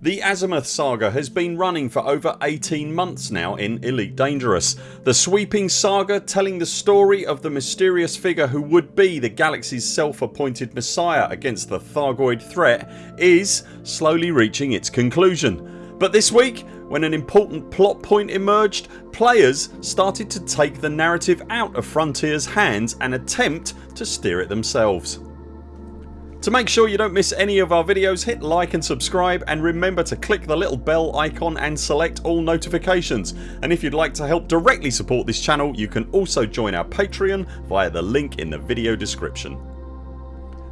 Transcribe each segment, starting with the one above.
The Azimuth saga has been running for over 18 months now in Elite Dangerous. The sweeping saga telling the story of the mysterious figure who would be the galaxy's self appointed messiah against the Thargoid threat is slowly reaching its conclusion. But this week when an important plot point emerged players started to take the narrative out of Frontiers hands and attempt to steer it themselves. To make sure you don't miss any of our videos hit like and subscribe and remember to click the little bell icon and select all notifications and if you'd like to help directly support this channel you can also join our Patreon via the link in the video description.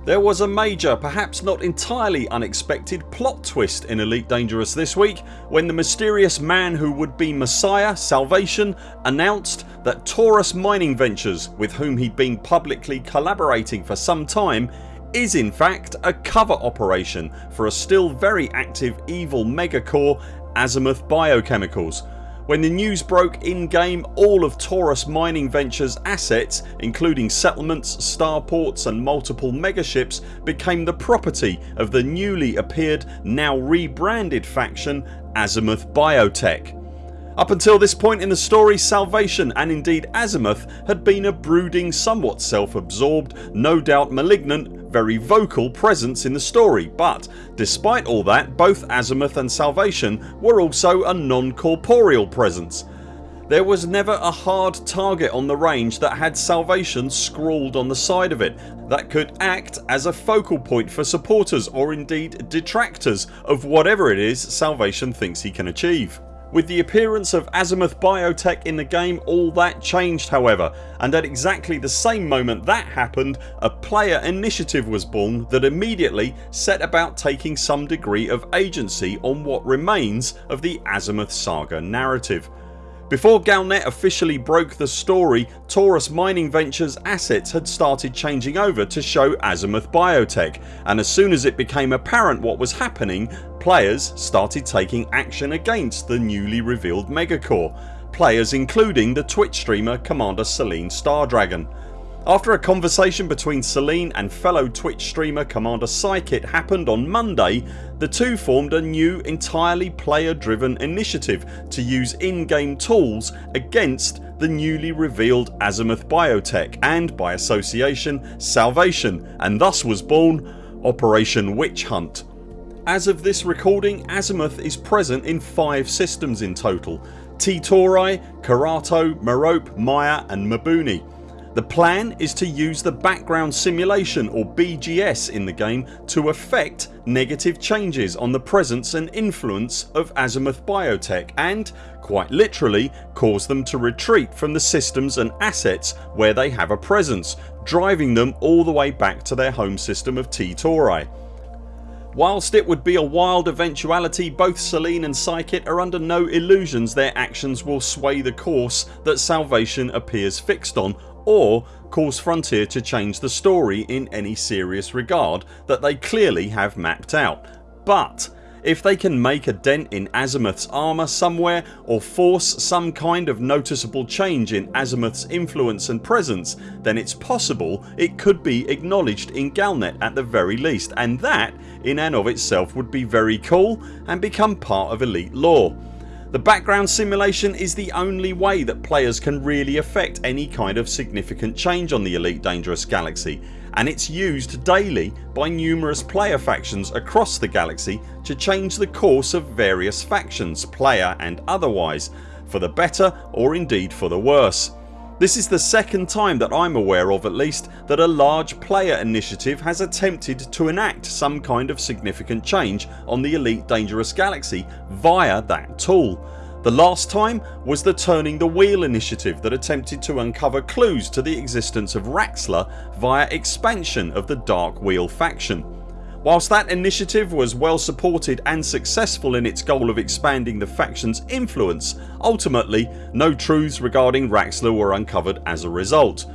There was a major, perhaps not entirely unexpected plot twist in Elite Dangerous this week when the mysterious man who would be Messiah Salvation announced that Taurus Mining Ventures with whom he'd been publicly collaborating for some time is in fact a cover operation for a still very active evil megacorp Azimuth Biochemicals. When the news broke in game all of Taurus Mining Ventures assets including settlements, starports and multiple megaships became the property of the newly appeared now rebranded faction Azimuth Biotech. Up until this point in the story Salvation and indeed Azimuth had been a brooding somewhat self absorbed, no doubt malignant, very vocal presence in the story but despite all that both Azimuth and Salvation were also a non-corporeal presence. There was never a hard target on the range that had Salvation scrawled on the side of it that could act as a focal point for supporters or indeed detractors of whatever it is Salvation thinks he can achieve. With the appearance of Azimuth Biotech in the game all that changed however and at exactly the same moment that happened a player initiative was born that immediately set about taking some degree of agency on what remains of the Azimuth saga narrative. Before Galnet officially broke the story Taurus Mining Ventures assets had started changing over to show Azimuth Biotech and as soon as it became apparent what was happening players started taking action against the newly revealed megacorp players including the Twitch streamer Commander Selene Stardragon. After a conversation between Selene and fellow Twitch streamer Commander Psykit happened on Monday the two formed a new entirely player driven initiative to use in-game tools against the newly revealed Azimuth Biotech and by association Salvation and thus was born Operation Witch Hunt. As of this recording Azimuth is present in 5 systems in total T-Tauri, Karato, Merope, Maia and Mabuni the plan is to use the background simulation or BGS in the game to affect negative changes on the presence and influence of Azimuth Biotech and quite literally cause them to retreat from the systems and assets where they have a presence driving them all the way back to their home system of T-Tauri. Whilst it would be a wild eventuality both Selene and Psykit are under no illusions their actions will sway the course that Salvation appears fixed on or cause Frontier to change the story in any serious regard that they clearly have mapped out. But if they can make a dent in Azimuth's armour somewhere or force some kind of noticeable change in Azimuth's influence and presence then it's possible it could be acknowledged in Galnet at the very least and that in and of itself would be very cool and become part of elite lore. The background simulation is the only way that players can really affect any kind of significant change on the Elite Dangerous galaxy and it's used daily by numerous player factions across the galaxy to change the course of various factions, player and otherwise, for the better or indeed for the worse. This is the second time that I'm aware of at least that a large player initiative has attempted to enact some kind of significant change on the Elite Dangerous Galaxy via that tool. The last time was the Turning the Wheel initiative that attempted to uncover clues to the existence of Raxxla via expansion of the Dark Wheel faction. Whilst that initiative was well supported and successful in its goal of expanding the factions influence ultimately no truths regarding Raxxla were uncovered as a result.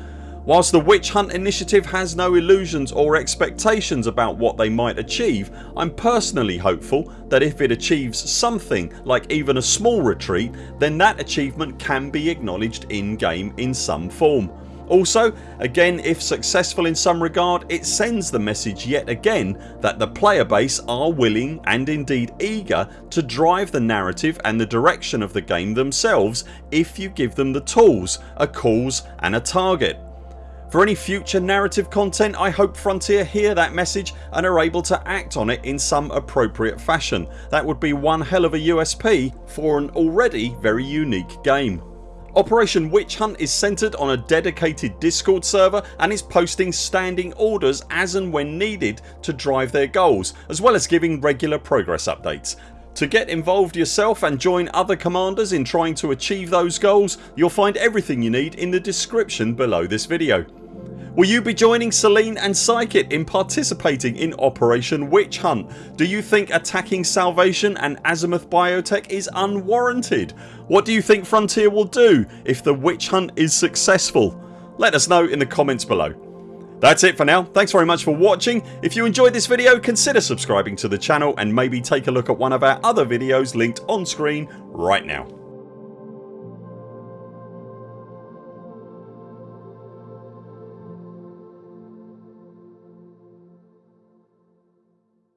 Whilst the Witch Hunt initiative has no illusions or expectations about what they might achieve I'm personally hopeful that if it achieves something like even a small retreat then that achievement can be acknowledged in game in some form. Also again if successful in some regard it sends the message yet again that the player base are willing and indeed eager to drive the narrative and the direction of the game themselves if you give them the tools, a cause and a target. For any future narrative content I hope Frontier hear that message and are able to act on it in some appropriate fashion. That would be one hell of a USP for an already very unique game. Operation Witch Hunt is centred on a dedicated discord server and is posting standing orders as and when needed to drive their goals as well as giving regular progress updates. To get involved yourself and join other commanders in trying to achieve those goals you'll find everything you need in the description below this video. Will you be joining Selene and Psykit in participating in Operation Witch Hunt? Do you think attacking Salvation and Azimuth Biotech is unwarranted? What do you think Frontier will do if the witch hunt is successful? Let us know in the comments below. That's it for now. Thanks very much for watching. If you enjoyed this video consider subscribing to the channel and maybe take a look at one of our other videos linked on screen right now.